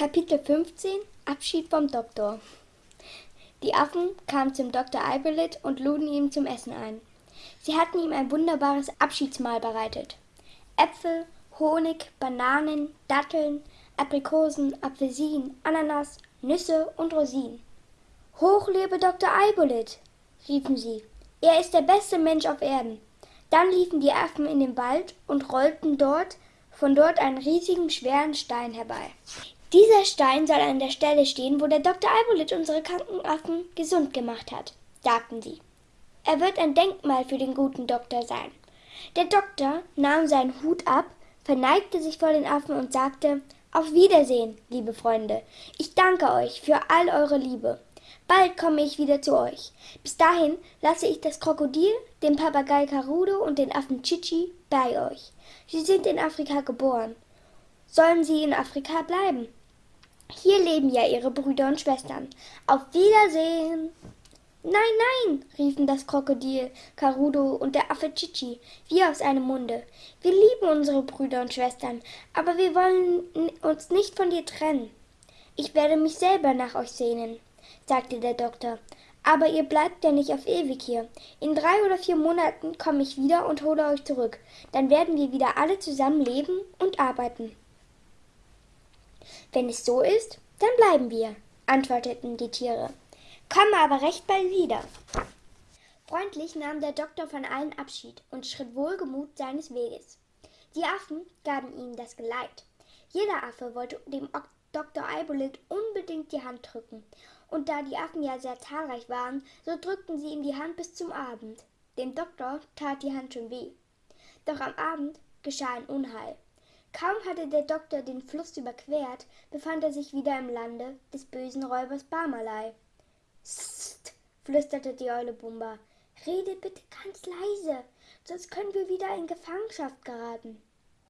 Kapitel 15 Abschied vom Doktor Die Affen kamen zum Doktor Eibelit und luden ihn zum Essen ein. Sie hatten ihm ein wunderbares Abschiedsmahl bereitet. Äpfel, Honig, Bananen, Datteln, Aprikosen, Apfelsinen, Ananas, Nüsse und Rosinen. Hoch lebe Dr. Eibolit, riefen sie. Er ist der beste Mensch auf Erden. Dann liefen die Affen in den Wald und rollten dort von dort einen riesigen, schweren Stein herbei. Dieser Stein soll an der Stelle stehen, wo der Dr. Albolit unsere kranken Affen gesund gemacht hat, sagten sie. Er wird ein Denkmal für den guten Doktor sein. Der Doktor nahm seinen Hut ab, verneigte sich vor den Affen und sagte Auf Wiedersehen, liebe Freunde. Ich danke euch für all eure Liebe. Bald komme ich wieder zu euch. Bis dahin lasse ich das Krokodil, den Papagei Carudo und den Affen Chichi bei euch. Sie sind in Afrika geboren. Sollen sie in Afrika bleiben? Hier leben ja ihre Brüder und Schwestern. Auf Wiedersehen. Nein, nein, riefen das Krokodil Carudo und der Affe Chichi wie aus einem Munde. Wir lieben unsere Brüder und Schwestern, aber wir wollen uns nicht von dir trennen. Ich werde mich selber nach euch sehnen, sagte der Doktor. Aber ihr bleibt ja nicht auf ewig hier. In drei oder vier Monaten komme ich wieder und hole euch zurück. Dann werden wir wieder alle zusammen leben und arbeiten. Wenn es so ist, dann bleiben wir, antworteten die Tiere. Komme aber recht bald wieder. Freundlich nahm der Doktor von allen Abschied und schritt wohlgemut seines Weges. Die Affen gaben ihm das Geleit. Jeder Affe wollte dem Dr. Eibolit unbedingt die Hand drücken, und da die Affen ja sehr zahlreich waren, so drückten sie ihm die Hand bis zum Abend. Dem Doktor tat die Hand schon weh. Doch am Abend geschah ein Unheil. Kaum hatte der Doktor den Fluss überquert, befand er sich wieder im Lande des bösen Räubers Barmalei. Psst, flüsterte die Eule Bumba. Rede bitte ganz leise, sonst können wir wieder in Gefangenschaft geraten.